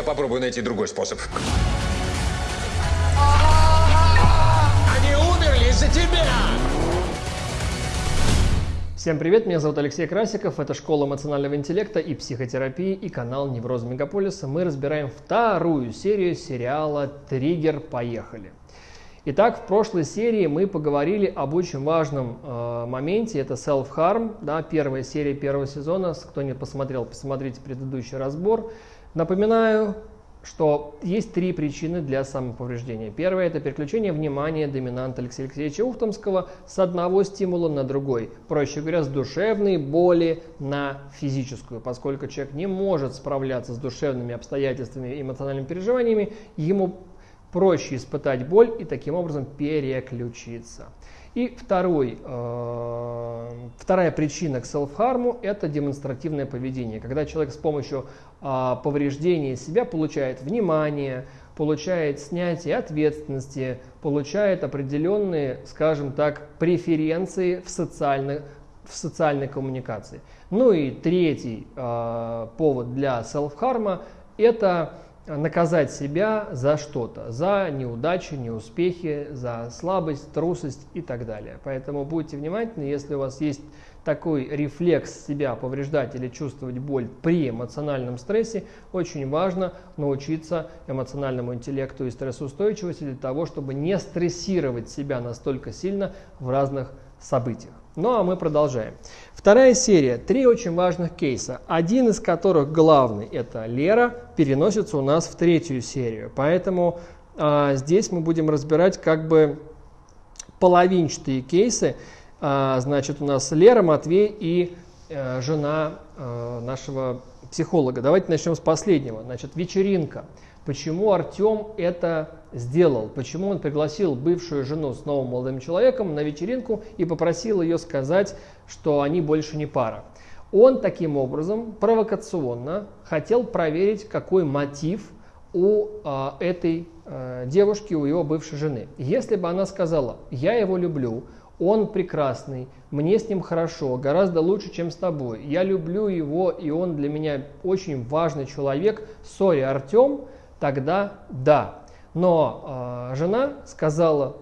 я попробую найти другой способ. Они умерли из-за тебя! Всем привет, меня зовут Алексей Красиков, это Школа эмоционального интеллекта и психотерапии и канал Невроз Мегаполиса. Мы разбираем вторую серию сериала «Триггер. Поехали». Итак, в прошлой серии мы поговорили об очень важном э, моменте, это self-harm, да, первая серия первого сезона. Кто не посмотрел, посмотрите предыдущий разбор. Напоминаю, что есть три причины для самоповреждения. Первое – это переключение внимания доминанта Алексея Алексеевича Ухтомского с одного стимула на другой. Проще говоря, с душевной боли на физическую. Поскольку человек не может справляться с душевными обстоятельствами и эмоциональными переживаниями, ему проще испытать боль и таким образом переключиться. И второй, э, вторая причина к селф-харму – это демонстративное поведение. Когда человек с помощью э, повреждения себя получает внимание, получает снятие ответственности, получает определенные, скажем так, преференции в социальной, в социальной коммуникации. Ну и третий э, повод для селф-харма – это наказать себя за что-то, за неудачи, неуспехи, за слабость, трусость и так далее. Поэтому будьте внимательны, если у вас есть такой рефлекс себя повреждать или чувствовать боль при эмоциональном стрессе, очень важно научиться эмоциональному интеллекту и стрессоустойчивости для того, чтобы не стрессировать себя настолько сильно в разных событиях. Ну а мы продолжаем. Вторая серия. Три очень важных кейса. Один из которых главный, это Лера, переносится у нас в третью серию. Поэтому а, здесь мы будем разбирать как бы половинчатые кейсы. А, значит, у нас Лера, Матвей и а, жена а, нашего психолога. Давайте начнем с последнего. Значит, вечеринка. Почему Артем это сделал? Почему он пригласил бывшую жену с новым молодым человеком на вечеринку и попросил ее сказать, что они больше не пара? Он таким образом провокационно хотел проверить, какой мотив у э, этой э, девушки, у его бывшей жены. Если бы она сказала, я его люблю, он прекрасный, мне с ним хорошо, гораздо лучше, чем с тобой, я люблю его, и он для меня очень важный человек, сори, Артем, тогда да. Но э, жена сказала,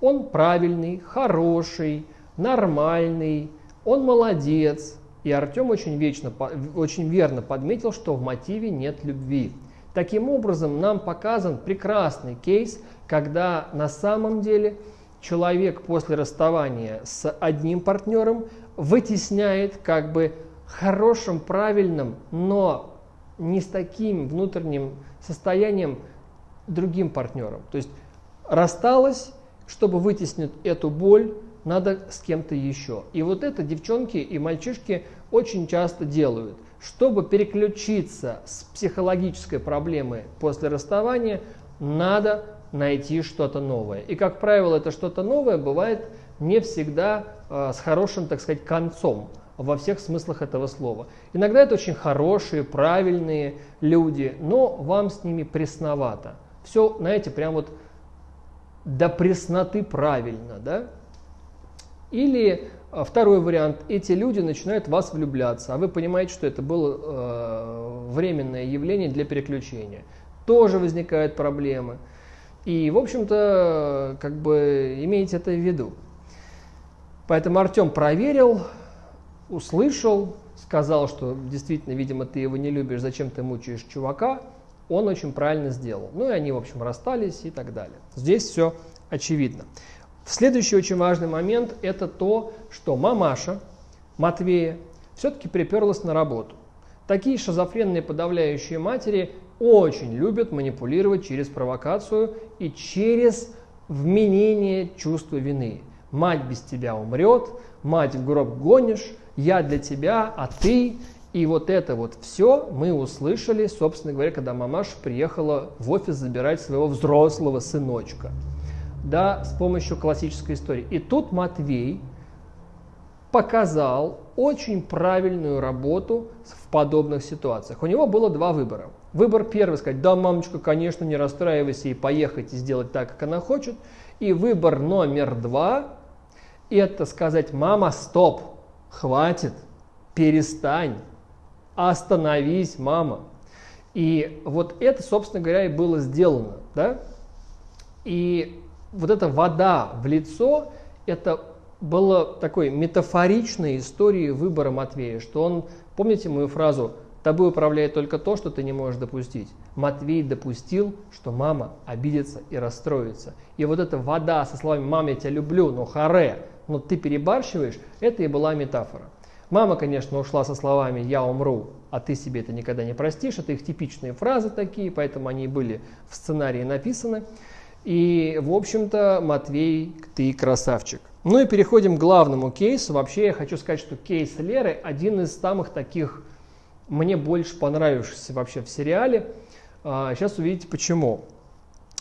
он правильный, хороший, нормальный, он молодец. И Артем очень, вечно, очень верно подметил, что в мотиве нет любви. Таким образом, нам показан прекрасный кейс, когда на самом деле человек после расставания с одним партнером вытесняет как бы хорошим, правильным, но не с таким внутренним состоянием другим партнером. То есть рассталась, чтобы вытеснить эту боль, надо с кем-то еще. И вот это девчонки и мальчишки очень часто делают. Чтобы переключиться с психологической проблемы после расставания, надо найти что-то новое. И, как правило, это что-то новое бывает не всегда э, с хорошим, так сказать, концом во всех смыслах этого слова. Иногда это очень хорошие, правильные люди, но вам с ними пресновато. Все, знаете, прям вот до пресноты правильно, да? Или а, второй вариант, эти люди начинают в вас влюбляться, а вы понимаете, что это было э, временное явление для переключения. Тоже возникают проблемы. И, в общем-то, как бы имейте это в виду. Поэтому Артем проверил, услышал, сказал, что действительно, видимо, ты его не любишь, зачем ты мучаешь чувака, он очень правильно сделал. Ну и они, в общем, расстались и так далее. Здесь все очевидно. Следующий очень важный момент – это то, что мамаша Матвея все-таки приперлась на работу. Такие шизофренные подавляющие матери очень любят манипулировать через провокацию и через вменение чувства вины. Мать без тебя умрет, мать в гроб гонишь, я для тебя, а ты. И вот это вот все мы услышали, собственно говоря, когда мамаша приехала в офис забирать своего взрослого сыночка. Да, с помощью классической истории. И тут Матвей показал очень правильную работу в подобных ситуациях. У него было два выбора. Выбор первый сказать, да, мамочка, конечно, не расстраивайся и поехать и сделать так, как она хочет. И выбор номер два – это сказать, мама, стоп, хватит, перестань, остановись, мама. И вот это, собственно говоря, и было сделано. Да? И вот эта вода в лицо, это было такой метафоричной историей выбора Матвея, что он, помните мою фразу Тобой управляет только то, что ты не можешь допустить. Матвей допустил, что мама обидится и расстроится. И вот эта вода со словами «мама, я тебя люблю, но харе, но ты перебарщиваешь», это и была метафора. Мама, конечно, ушла со словами «я умру, а ты себе это никогда не простишь». Это их типичные фразы такие, поэтому они были в сценарии написаны. И, в общем-то, Матвей, ты красавчик. Ну и переходим к главному кейсу. Вообще я хочу сказать, что кейс Леры один из самых таких мне больше понравившийся вообще в сериале. Сейчас а, увидите почему.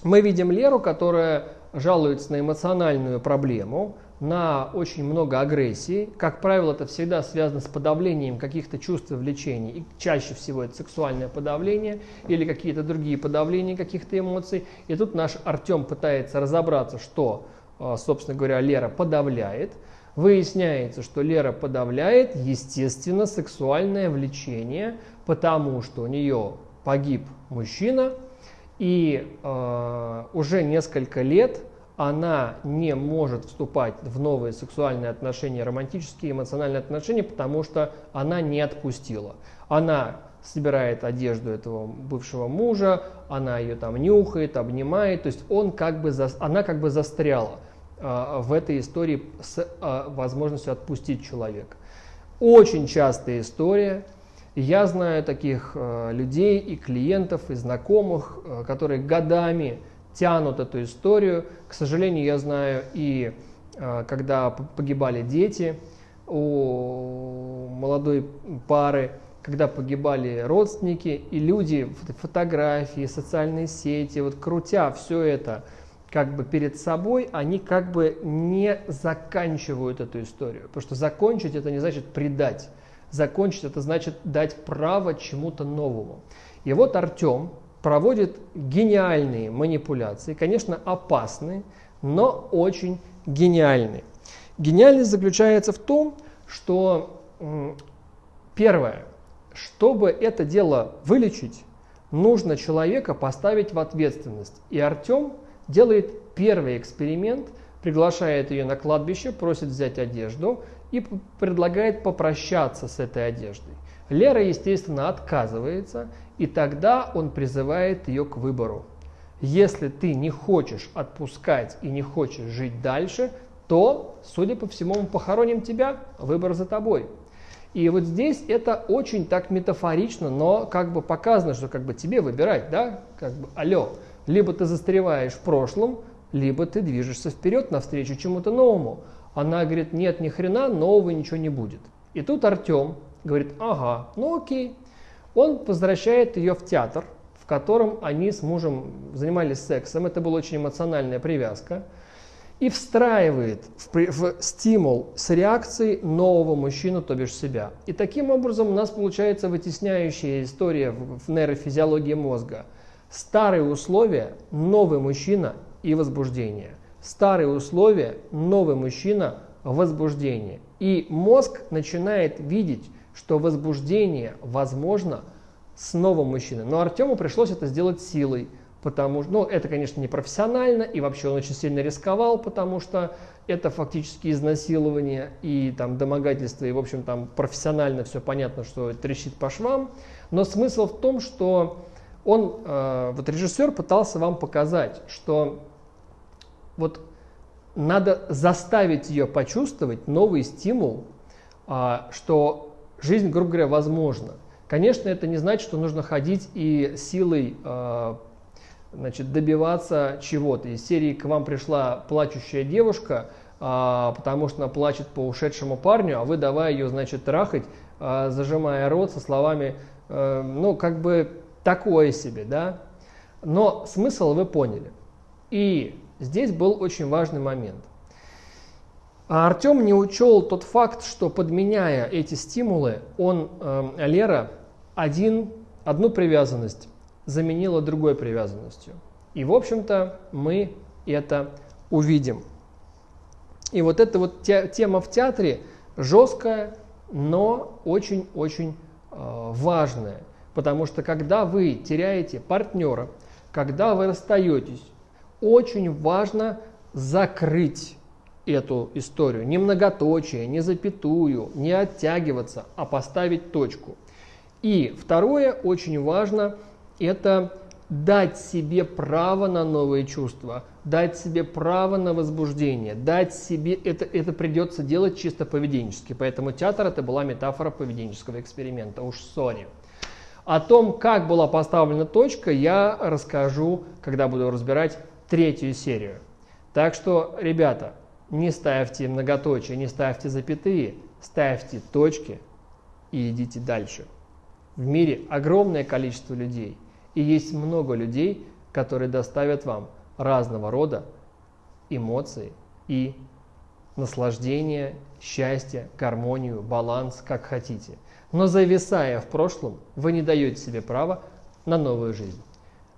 Мы видим Леру, которая жалуется на эмоциональную проблему, на очень много агрессии. Как правило, это всегда связано с подавлением каких-то чувств и влечений. И чаще всего это сексуальное подавление или какие-то другие подавления каких-то эмоций. И тут наш Артем пытается разобраться, что, собственно говоря, Лера подавляет – Выясняется, что Лера подавляет, естественно, сексуальное влечение, потому что у нее погиб мужчина, и э, уже несколько лет она не может вступать в новые сексуальные отношения, романтические, эмоциональные отношения, потому что она не отпустила. Она собирает одежду этого бывшего мужа, она ее там нюхает, обнимает, то есть он как бы, за, она как бы застряла. А, в этой истории с а, возможностью отпустить человека. Очень частая история. Я знаю таких а, людей и клиентов, и знакомых, которые годами тянут эту историю. К сожалению, я знаю и когда погибали дети у молодой пары, когда погибали родственники, и люди, фотографии, социальные сети, вот крутя все это – как бы перед собой, они как бы не заканчивают эту историю. Потому что закончить это не значит предать. Закончить это значит дать право чему-то новому. И вот Артем проводит гениальные манипуляции, конечно, опасные, но очень гениальные. Гениальность заключается в том, что первое, чтобы это дело вылечить, нужно человека поставить в ответственность. И Артем делает первый эксперимент, приглашает ее на кладбище, просит взять одежду и предлагает попрощаться с этой одеждой. Лера, естественно, отказывается, и тогда он призывает ее к выбору. Если ты не хочешь отпускать и не хочешь жить дальше, то, судя по всему, мы похороним тебя, выбор за тобой. И вот здесь это очень так метафорично, но как бы показано, что как бы тебе выбирать, да, как бы, алло, либо ты застреваешь в прошлом, либо ты движешься вперед навстречу чему-то новому. Она говорит, нет, ни хрена, нового ничего не будет. И тут Артем говорит, ага, ну окей. Он возвращает ее в театр, в котором они с мужем занимались сексом. Это была очень эмоциональная привязка. И встраивает в, в стимул с реакцией нового мужчину, то бишь себя. И таким образом у нас получается вытесняющая история в, в нейрофизиологии мозга – Старые условия – новый мужчина и возбуждение. Старые условия – новый мужчина – возбуждение. И мозг начинает видеть, что возбуждение возможно с новым мужчиной. Но Артему пришлось это сделать силой, потому что, ну, это, конечно, не профессионально, и вообще он очень сильно рисковал, потому что это фактически изнасилование и там домогательство, и, в общем, там профессионально все понятно, что трещит по швам. Но смысл в том, что он, э, вот режиссер пытался вам показать, что вот надо заставить ее почувствовать новый стимул, а, что жизнь, грубо говоря, возможна. Конечно, это не значит, что нужно ходить и силой а, значит, добиваться чего-то. Из серии к вам пришла плачущая девушка, а, потому что она плачет по ушедшему парню, а вы давай ее, значит, трахать, зажимая рот со словами, э, ну, как бы такое себе, да? Но смысл вы поняли. И здесь был очень важный момент. А Артем не учел тот факт, что подменяя эти стимулы, он, э, Лера, один, одну привязанность заменила другой привязанностью. И, в общем-то, мы это увидим. И вот эта вот те, тема в театре жесткая, но очень-очень э, важная. Потому что когда вы теряете партнера, когда вы расстаетесь, очень важно закрыть эту историю. Не многоточие, не запятую, не оттягиваться, а поставить точку. И второе, очень важно, это дать себе право на новые чувства, дать себе право на возбуждение, дать себе, это, это придется делать чисто поведенчески. Поэтому театр это была метафора поведенческого эксперимента, уж сори. О том, как была поставлена точка, я расскажу, когда буду разбирать третью серию. Так что, ребята, не ставьте многоточие, не ставьте запятые, ставьте точки и идите дальше. В мире огромное количество людей, и есть много людей, которые доставят вам разного рода эмоции и наслаждение, счастье, гармонию, баланс, как хотите. Но зависая в прошлом, вы не даете себе права на новую жизнь.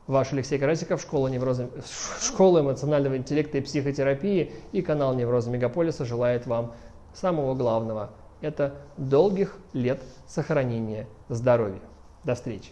Ваш Алексей Карасиков, школа, невроза, школа эмоционального интеллекта и психотерапии и канал Невроза Мегаполиса желает вам самого главного – это долгих лет сохранения здоровья. До встречи!